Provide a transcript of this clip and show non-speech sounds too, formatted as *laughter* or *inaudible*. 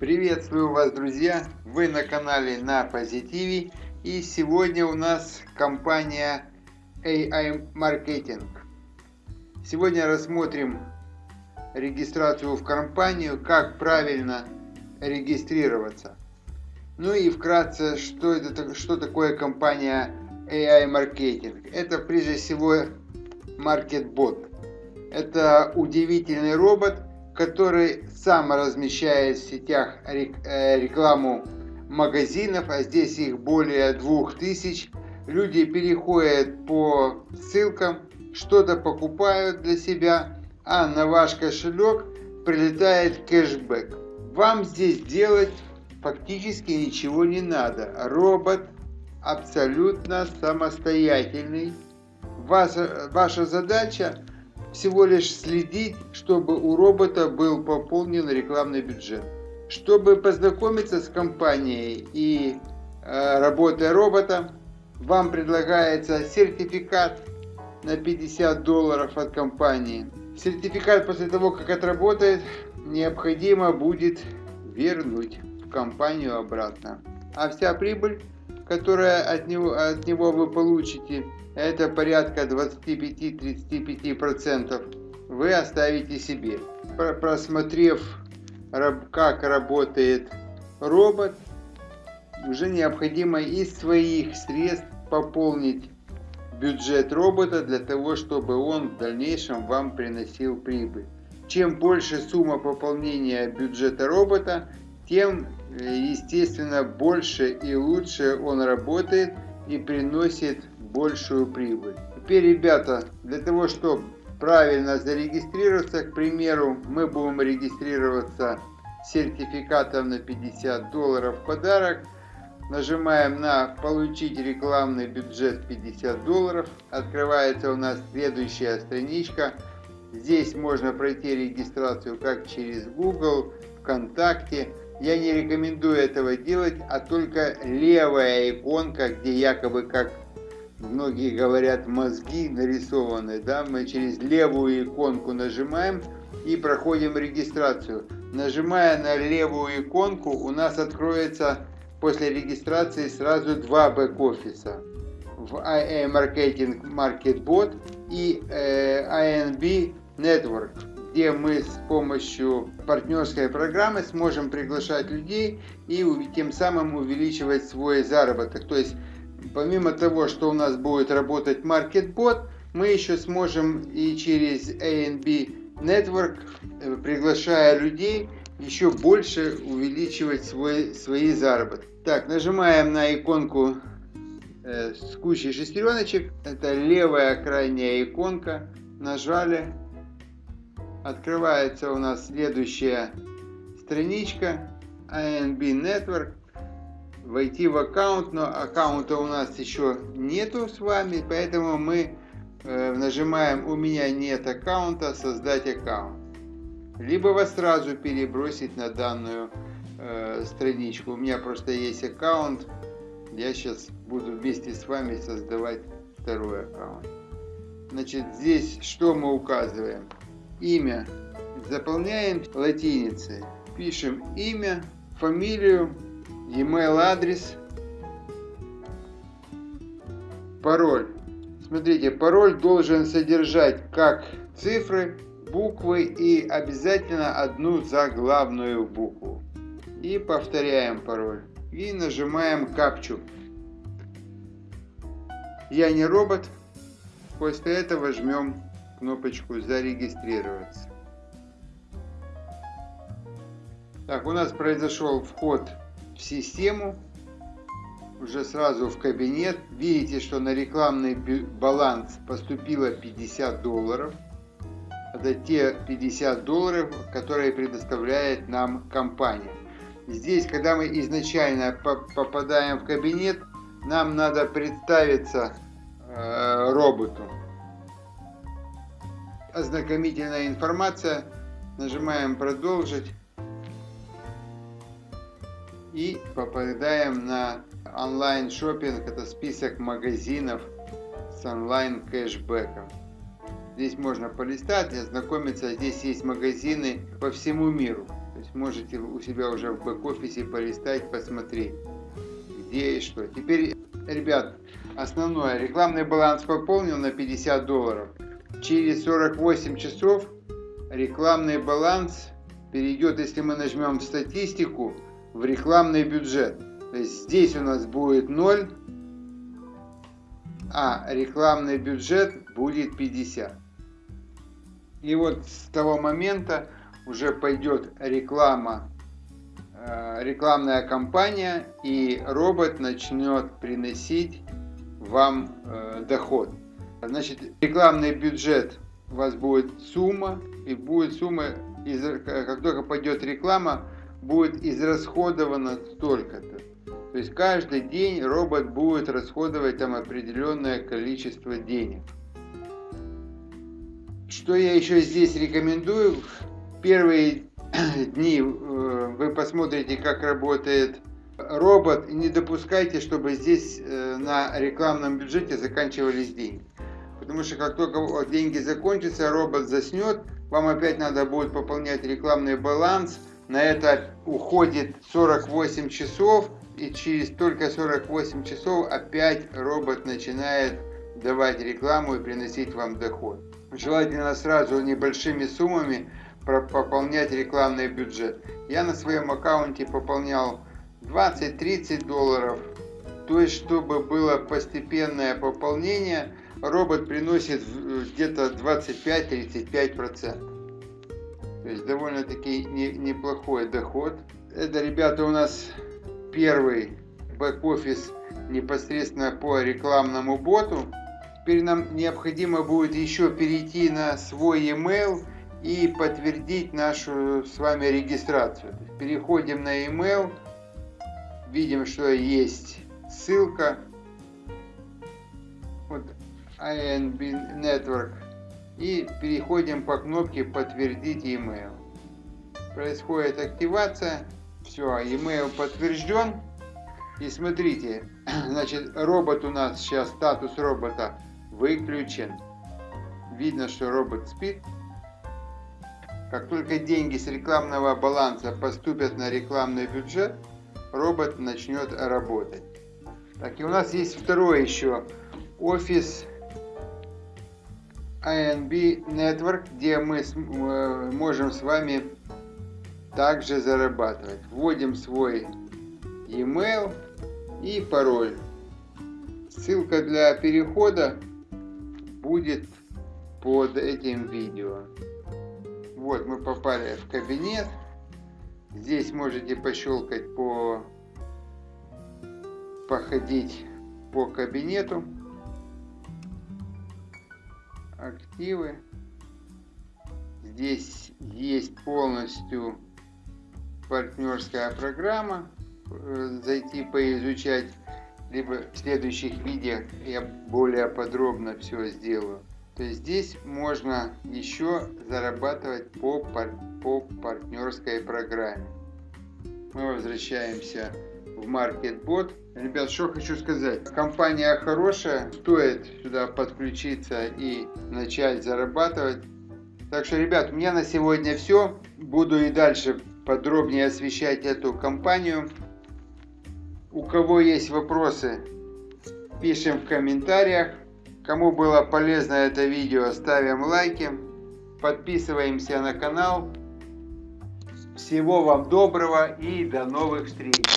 Приветствую вас, друзья! Вы на канале на Позитиве. И сегодня у нас компания AI Marketing. Сегодня рассмотрим регистрацию в компанию, как правильно регистрироваться. Ну и вкратце, что, это, что такое компания AI Marketing. Это прежде всего MarketBot. Это удивительный робот, который сам размещает в сетях э, рекламу магазинов, а здесь их более 2000. Люди переходят по ссылкам, что-то покупают для себя, а на ваш кошелек прилетает кэшбэк. Вам здесь делать фактически ничего не надо. Робот абсолютно самостоятельный. Ваша, ваша задача всего лишь следить, чтобы у робота был пополнен рекламный бюджет. Чтобы познакомиться с компанией и э, работой робота, вам предлагается сертификат на 50 долларов от компании. Сертификат после того, как отработает, необходимо будет вернуть в компанию обратно. А вся прибыль, которая от него, от него вы получите, это порядка 25-35%, вы оставите себе. Просмотрев, как работает робот, уже необходимо из своих средств пополнить бюджет робота для того, чтобы он в дальнейшем вам приносил прибыль. Чем больше сумма пополнения бюджета робота, тем, э, естественно, больше и лучше он работает и приносит большую прибыль. Теперь, ребята, для того, чтобы правильно зарегистрироваться, к примеру, мы будем регистрироваться сертификатом на 50 долларов в подарок. Нажимаем на «Получить рекламный бюджет 50 долларов». Открывается у нас следующая страничка. Здесь можно пройти регистрацию как через Google, ВКонтакте. Я не рекомендую этого делать, а только левая иконка, где якобы как многие говорят мозги нарисованы, да, мы через левую иконку нажимаем и проходим регистрацию. Нажимая на левую иконку, у нас откроется после регистрации сразу два бэк-офиса. В IA Marketing MarketBot и э, INB Network, где мы с помощью партнерской программы сможем приглашать людей и тем самым увеличивать свой заработок. То есть помимо того, что у нас будет работать MarketBot, мы еще сможем и через ANB Network, э, приглашая людей, еще больше увеличивать свой, свои заработки. Так, нажимаем на иконку э, с кучей шестереночек. Это левая крайняя иконка. Нажали. Открывается у нас следующая страничка. ANB Network войти в аккаунт, но аккаунта у нас еще нету с вами, поэтому мы э, нажимаем «У меня нет аккаунта», «Создать аккаунт». Либо вас сразу перебросить на данную э, страничку. У меня просто есть аккаунт, я сейчас буду вместе с вами создавать второй аккаунт. Значит, здесь что мы указываем? Имя. Заполняем латиницей. Пишем имя, фамилию, email адрес, пароль. Смотрите, пароль должен содержать как цифры, буквы и обязательно одну заглавную букву. И повторяем пароль. И нажимаем капчу. Я не робот. После этого жмем кнопочку зарегистрироваться. Так, у нас произошел вход в систему, уже сразу в кабинет. Видите, что на рекламный баланс поступило 50 долларов. Это те 50 долларов, которые предоставляет нам компания. Здесь, когда мы изначально попадаем в кабинет, нам надо представиться э, роботу. Ознакомительная информация. Нажимаем продолжить и попадаем на онлайн шопинг это список магазинов с онлайн кэшбэком здесь можно полистать ознакомиться здесь есть магазины по всему миру есть можете у себя уже в бэк-офисе полистать, посмотреть, где и что. Теперь, ребят, основное, рекламный баланс пополнил на 50 долларов. Через 48 часов рекламный баланс перейдет, если мы нажмем статистику, в рекламный бюджет. То есть здесь у нас будет 0, а рекламный бюджет будет 50. И вот с того момента уже пойдет реклама, э, рекламная кампания, и робот начнет приносить вам э, доход. Значит, рекламный бюджет у вас будет сумма, и будет сумма, как только пойдет реклама, будет израсходовано столько-то. То есть каждый день робот будет расходовать там определенное количество денег. Что я еще здесь рекомендую? Первые *clears throat* дни э, вы посмотрите, как работает робот, и не допускайте, чтобы здесь э, на рекламном бюджете заканчивались деньги. Потому что как только деньги закончатся, робот заснет, вам опять надо будет пополнять рекламный баланс. На это уходит 48 часов, и через только 48 часов опять робот начинает давать рекламу и приносить вам доход. Желательно сразу небольшими суммами пополнять рекламный бюджет. Я на своем аккаунте пополнял 20-30 долларов. То есть, чтобы было постепенное пополнение, робот приносит где-то 25-35%. То есть, довольно-таки не, неплохой доход. Это, ребята, у нас первый бэк-офис непосредственно по рекламному боту. Теперь нам необходимо будет еще перейти на свой email и подтвердить нашу с вами регистрацию. Переходим на email, видим, что есть ссылка. INB Network. И переходим по кнопке подтвердить email. Происходит активация. Все, email подтвержден. И смотрите, *clears throat* значит, робот у нас сейчас, статус робота выключен. Видно, что робот спит. Как только деньги с рекламного баланса поступят на рекламный бюджет, робот начнет работать. Так, и у нас есть второй еще офис INB Network, где мы э, можем с вами также зарабатывать. Вводим свой email и пароль. Ссылка для перехода будет под этим видео. Вот мы попали в кабинет. Здесь можете пощелкать по походить по кабинету. Активы. Здесь есть полностью партнерская программа. Э, зайти поизучать либо в следующих видео я более подробно все сделаю. То есть здесь можно еще зарабатывать по, по партнерской программе. Мы возвращаемся в MarketBot. Ребят, что хочу сказать. Компания хорошая, стоит сюда подключиться и начать зарабатывать. Так что, ребят, у меня на сегодня все. Буду и дальше подробнее освещать эту компанию. У кого есть вопросы, пишем в комментариях. Кому было полезно это видео, ставим лайки. Подписываемся на канал. Всего вам доброго и до новых встреч.